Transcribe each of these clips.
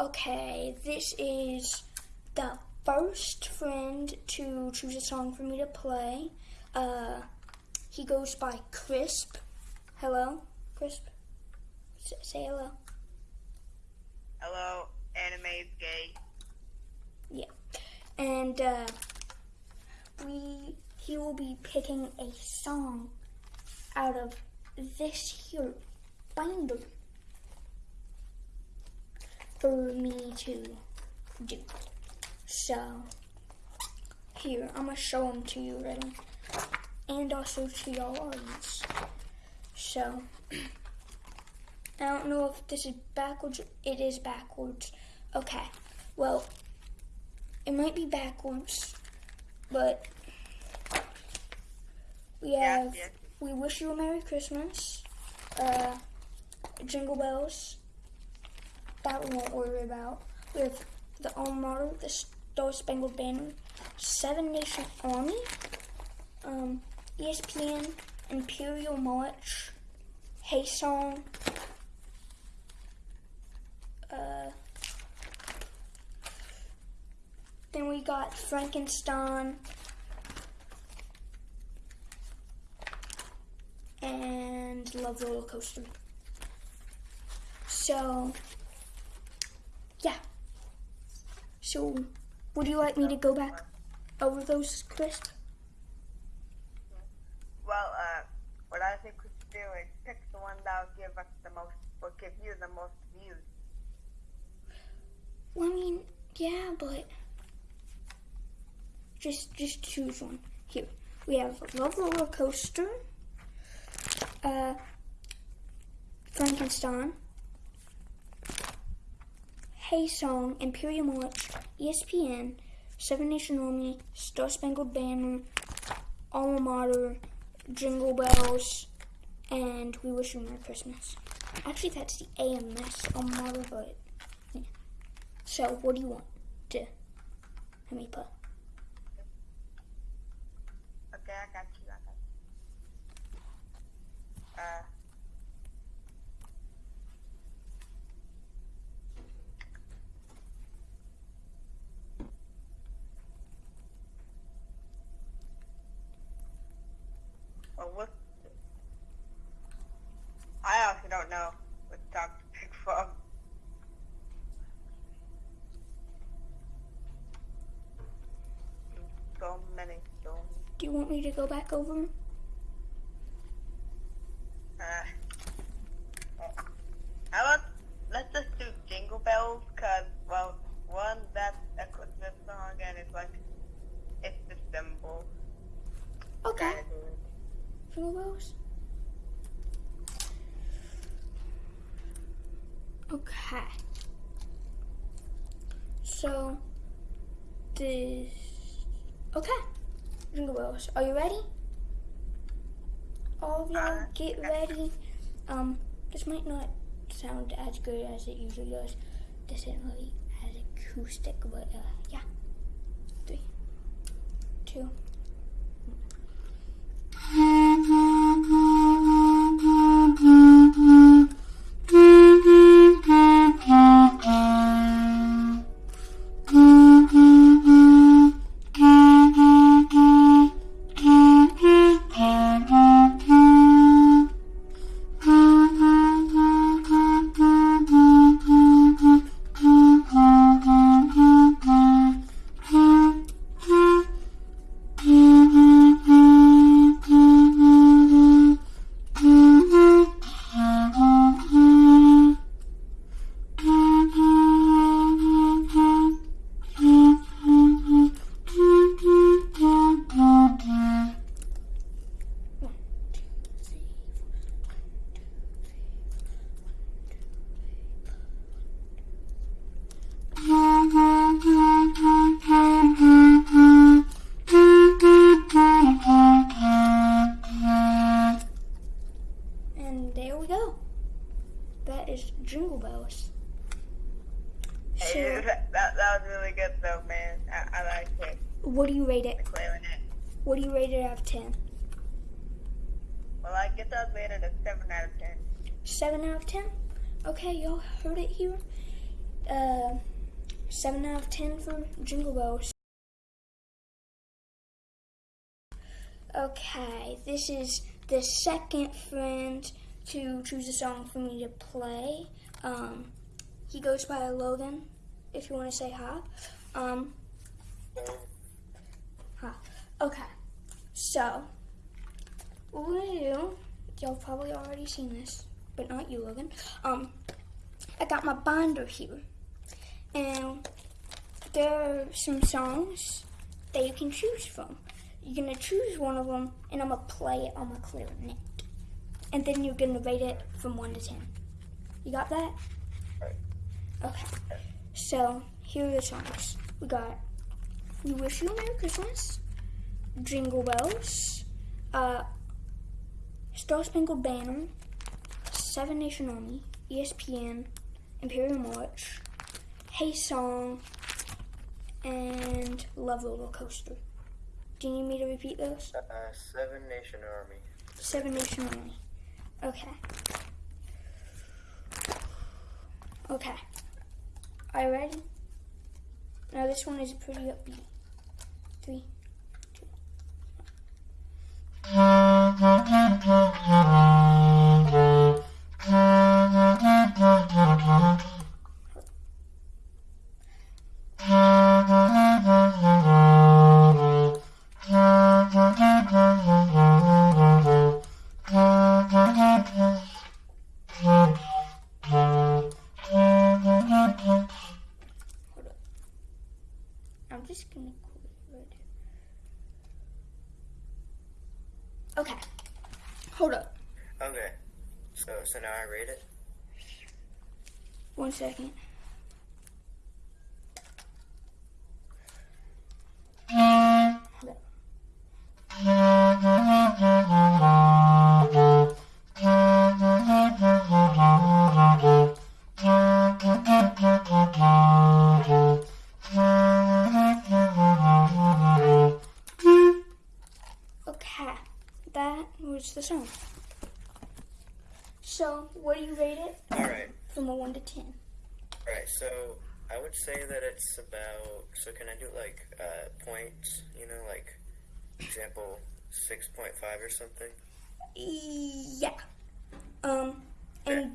Okay, this is the first friend to choose a song for me to play. Uh, he goes by Crisp. Hello, Crisp. S- say hello. Hello, anime gay. Yeah, and uh, we he will be picking a song out of this here binder for me to do. So here I'm gonna show them to you, ready, and also to y'all audience. So I don't know if this is backwards. It is backwards. Okay. Well, it might be backwards, but we Yeah, have yeah. "We Wish You a Merry Christmas," uh, "Jingle Bells." That we won't worry about. We have the Alma Mater, the Star Spangled Banner, Seven Nation Army, um, ESPN, Imperial March, Hey Song, uh, then we got Frankenstein and Love Roller Coaster. So, yeah. So, would you like me to go back over those, Chris? Well, uh, what I think we should do is pick the one that will give us the most, will give you the most views. Well, I mean, yeah, but just just choose one. Here we have Love Roller Coaster, uh, Frankenstein, Song, Imperial March, ESPN, Seven Nation Army, Star Spangled Banner, Alma Mater, Jingle Bells, and We Wish You Merry Christmas. Actually, that's the AMS Alma Mater, but yeah. So, what do you want to have me put? Okay, I got you, I got you. Uh, well, what? I also don't know what song to pick from. So many, so many. Do you want me to go back over 'em? Uh, how about let's just do Jingle Bells? Cause well, one that's a Christmas song and it's like it's the symbol. Okay. Kinda do it. Jingle bells. Okay. So this. Okay. Bells. Are you ready? All of y'all, Uh, get ready. Um, this might not sound as good as it usually does. This isn't really as acoustic, but uh, yeah. Three, two. One, you rate it out of 10? Well, I guess I was rated a 7 out of 10. 7 out of 10? Okay, y'all heard it here. uh, seven out of ten for Jingle Bells. Okay, this is the second friend to choose a song for me to play. Um, he goes by Logan. If you want to say hi. Um, hi. Okay. So, what we're gonna do? Y'all probably already seen this, but not you, Logan. Um, I got my binder here, and there are some songs that you can choose from. You're gonna choose one of them, and I'm gonna play it on my clarinet, and then you're gonna rate it from one to ten. You got that? Okay. So here are the songs. We got "We Wish You a Merry Christmas," "Jingle Bells," uh, "Star Spangled Banner," Seven Nation Army, ESPN, Imperial March, Hey Song, and Love Roller Coaster. Do you need me to repeat those? Uh, Seven Nation Army. Seven Nation Army. Okay. Okay. Are you ready? Now this one is pretty upbeat. Three, Thank you. One second.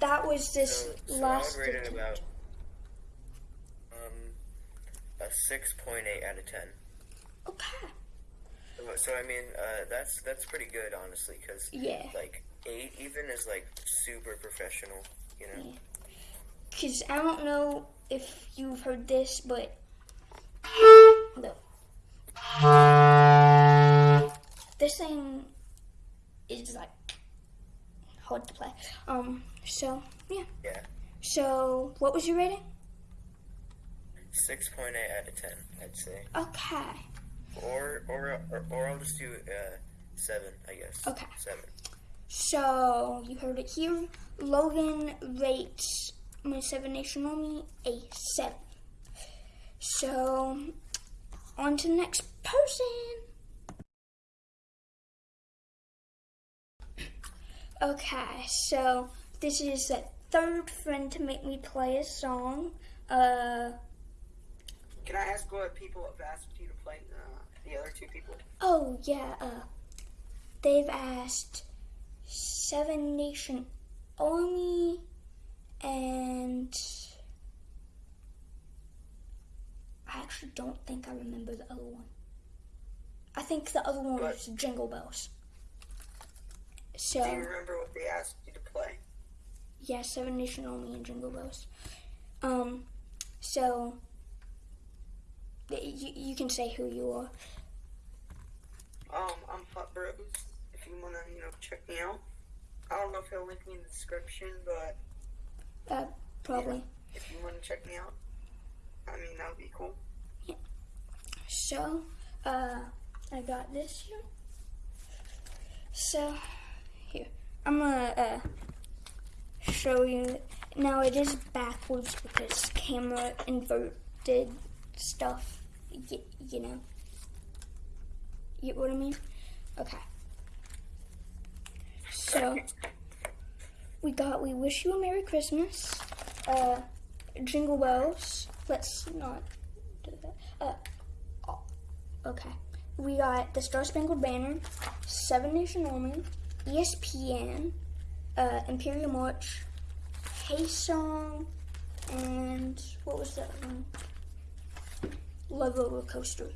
That was this So, so last. I would rate attempt. about um a six point eight out of ten. Okay. So- So I mean, uh, that's that's pretty good, honestly, because Yeah. like eight even is like super professional. You know. Because I don't know if you've heard this, but. No. This thing is like hard to play. Um, so, yeah. Yeah. So, what was your rating? Six point eight out of ten, I'd say. Okay. Or or or, or I'll just do uh, seven, I guess. Okay. Seven. So, you heard it here. Logan rates my Seven Nation Army a 7. So, on to the next person. Okay, so this is the third friend to make me play a song. Uh, Can I ask what people have asked you to play? Uh, the other two people. oh yeah, uh, they've asked Seven Nation Army and I actually don't think I remember the other one. I think the other one was Jingle Bells. So Do you remember what they asked you to play? yeah, Seven Nation Army and Jingle Bells. Um, so you, you can say who you are. Um, I'm Hot Bros. If you wanna, you know, check me out. I don't know if he'll link me in the description, but Uh, probably. if you wanna check me out, I mean that would be cool. Yeah. So, uh, I got this here. So. I'm gonna uh, show you. Now it is backwards because camera inverted stuff, you, you know. You get what I mean? Okay. So, we got We Wish You a Merry Christmas, uh, Jingle Bells. Let's not do that. Uh, oh, okay. We got The Star Spangled Banner, Seven Nation Army, ESPN, uh, Imperial March, Hey Song, and what was that one? Love Roller Coaster.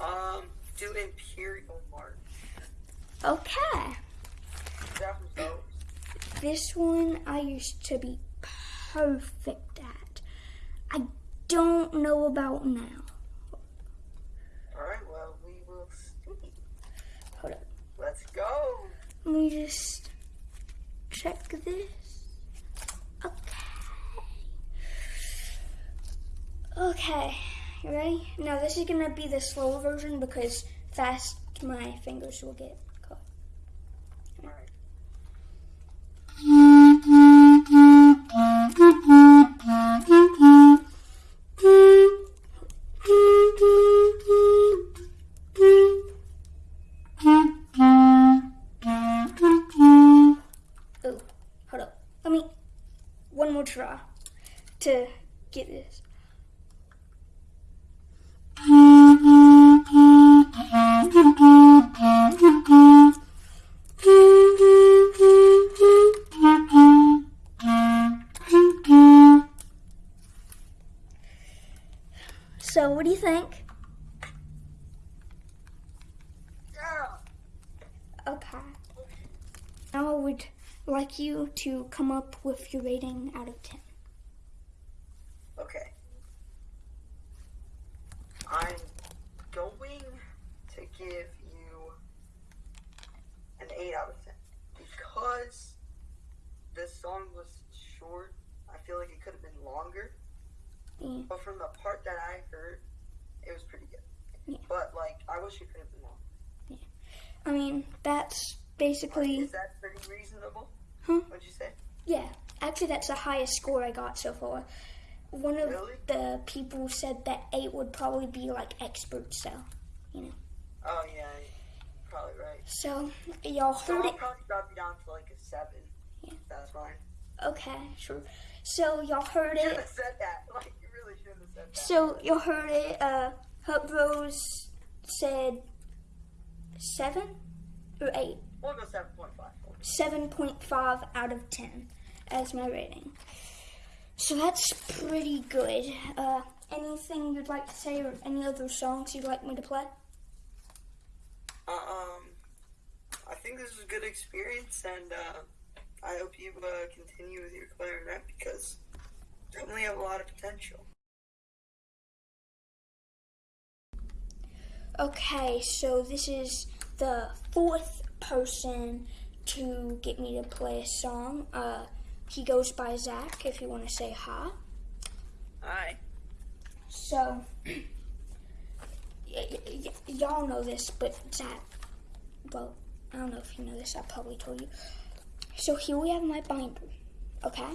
Um, do Imperial March. Okay. This one I used to be perfect at. I don't know about now. Let me just check this. Okay. Okay, you ready? Now this is gonna be the slow version because fast my fingers will get caught. one more try to get this. So what do you think? like you to come up with your rating out of 10. Okay. I'm going to give you an 8 out of 10 because this song was short. I feel like it could have been longer. But from the part that I heard, it was pretty good. Yeah. But like, I wish it could have been longer. Yeah. I mean, that's basically. Like, is that pretty reasonable? Huh? What'd you say? Yeah, actually, that's the highest score I got so far. One of really? the people said that eight would probably be like expert, so you know. Oh yeah, probably right. So y'all heard so it. Probably drop you down to like a seven. Yeah. That's fine. Okay, sure. So y'all heard you it. Should have said that. Like you really shouldn't have said that. So y'all heard it. Uh, Hut Bros said seven or eight. We'll go 7.5. 7.5 out of 10 as my rating. So that's pretty good. Uh, anything you'd like to say or any other songs you'd like me to play? Um, I think this was a good experience and uh, I hope you uh, continue with your clarinet because you definitely have a lot of potential. Okay, so this is the fourth person to get me to play a song. Uh, he goes by Zach, if you want to say hi. Hi. So, y'all know this, but Zach, well, I don't know if you know this, I probably told you. So here we have my binder, okay?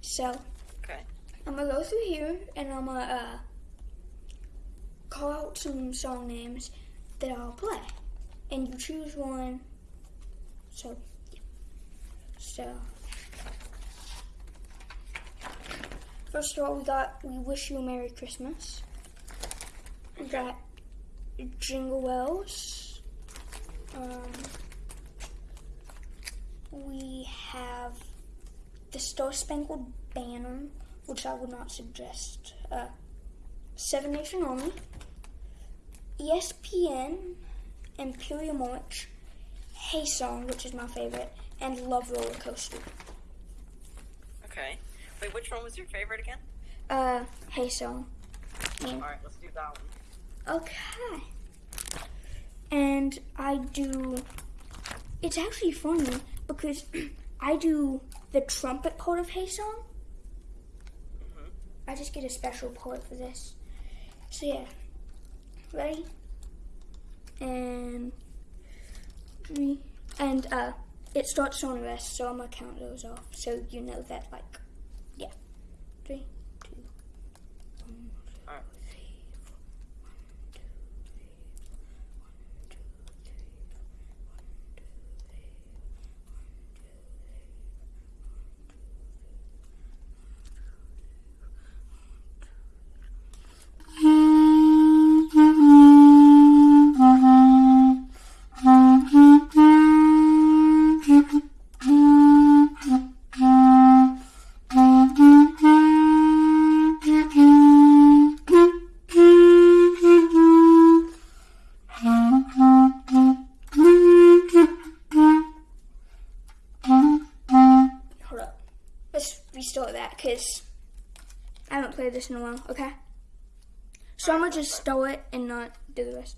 So, okay. I'm gonna go through here and I'm gonna uh, call out some song names that I'll play and you choose one. So, yeah. so first of all, we got "We Wish You a Merry Christmas." We got Jingle Bells. Um, we have the Star Spangled Banner, which I would not suggest. Uh, Seven Nation Army, ESPN. Imperial March, Hey Song, which is my favorite, and Love Roller Coaster. Okay. Wait, which one was your favorite again? Uh, Hey Song. Yeah. Alright, let's do that one. Okay. And I do. It's actually funny because I do the trumpet part of Hey Song. Mm -hmm. I just get a special part for this. So, yeah. Ready? and three, and uh, it starts on rest, so I'm gonna count those off so you know that, like, yeah. Three, two, one, two, because I haven't played this in a while. Okay. So I'm gonna just start it and not do the rest.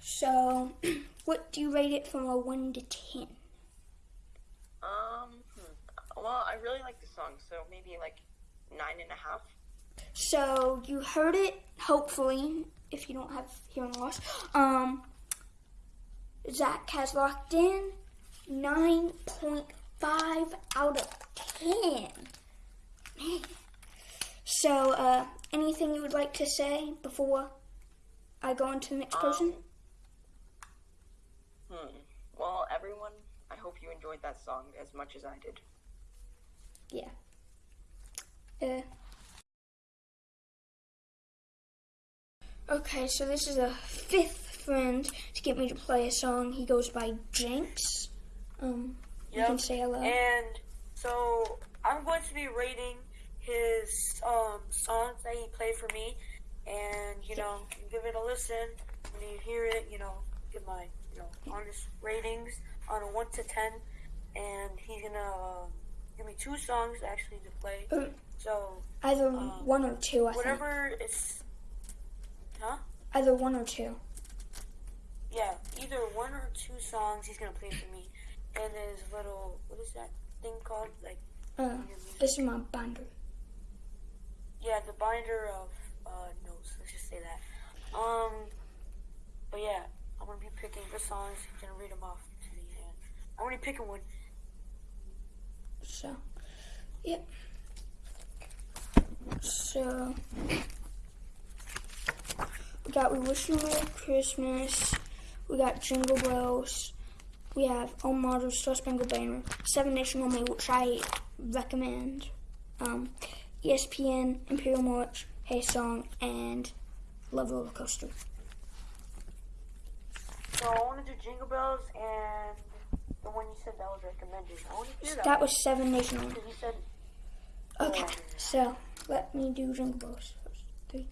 So, what do you rate it from a one to ten? Um, hmm. well, I really like the song, so maybe like nine and a half. So you heard it, hopefully, if you don't have hearing loss. Um, Zach has locked in nine point five out of ten. Man. So, uh, anything you would like to say before I go on to the next person? Hmm. Well, everyone, I hope you enjoyed that song as much as I did. Yeah. Uh. Okay, so this is a fifth friend to get me to play a song. He goes by Jinx. Um, you can say hello. And so I'm going to be rating his um, songs that he played for me, and you know, give it a listen. When you hear it, you know, give my you know honest ratings on a one to ten, and he's gonna uh, give me two songs actually to play. Um, So Either um, one or two, I think. whatever is, huh? Either one or two. Yeah, either one or two songs he's gonna play for me, and his little what is that thing called? Like Uh, this is my binder. Yeah, the binder of uh, notes. Let's just say that. Um, but yeah, gonna be picking the songs. Gonna read them off to me, and I'm be picking one. So, yep. So, we got We Wish You a Merry Christmas. We got Jingle Bells. We have Alma Mater, Star Spangled Banner, Seven Nation Army, which I recommend. Um, ESPN, Imperial March, Hey Song, and Love Roller Coaster. So I want to do Jingle Bells and the one you said that was recommended. I want to hear that. That was Seven Nation said Okay, so let me do Jingle Bells first. Three,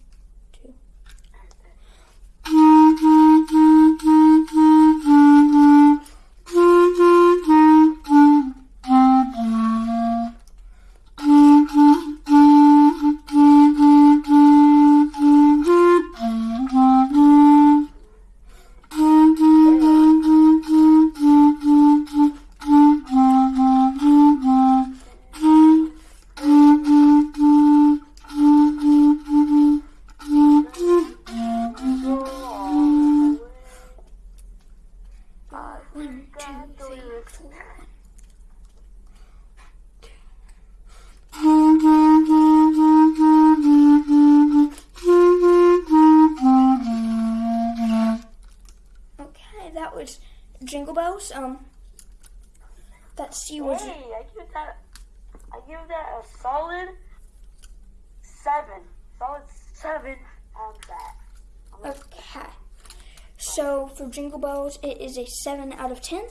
for Jingle Bells, it is a seven out of ten.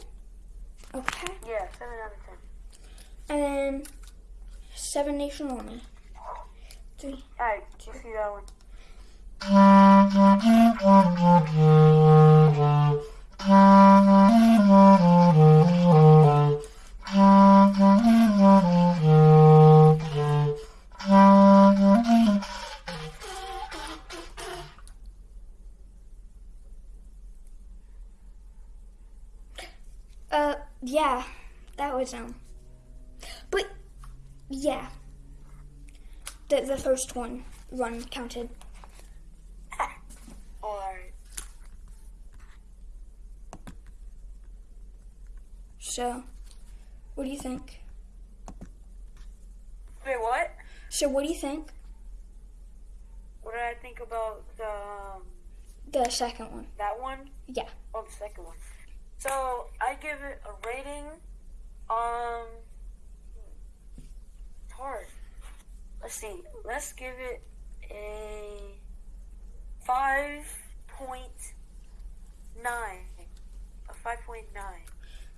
Okay, Yeah, seven out of ten. and then Seven Nation Army. Three. Alright, do you see that one? First one run counted. Alright. So, what do you think? Wait, what? So, what do you think? What did I think about the um, The second one. that one? Yeah. Oh, the second one. So I give it a rating. Um, it's hard. Let's see. Let's give it a five point nine. A five point nine.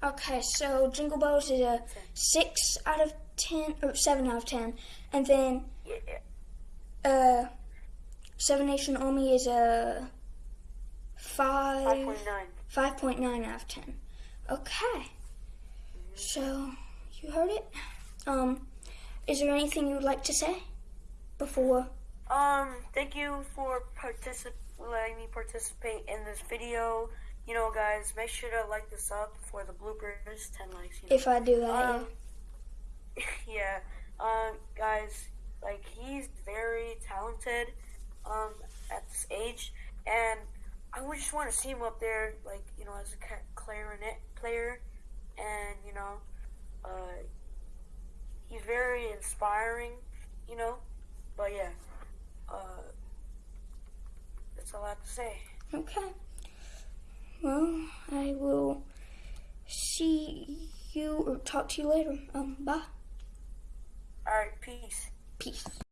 Okay, so Jingle Bells is a six out of ten or seven out of ten, and then Yeah, uh, Seven Nation Army is a five five point nine. five point nine out of ten. Okay, so you heard it. Um, is there anything you would like to say before? Um, thank you for particip- letting me participate in this video. You know, guys, make sure to like this up for the bloopers. Ten likes. You know. If I do that, Um, yeah. Um, guys, like he's very talented. Um, at this age, and I would just want to see him up there, like you know, as a clarinet player, and you know, uh, he's very inspiring. You know, but yeah, uh, that's all I have to say. Okay. Well, I will see you or talk to you later. Um, bye. All right, peace. Peace.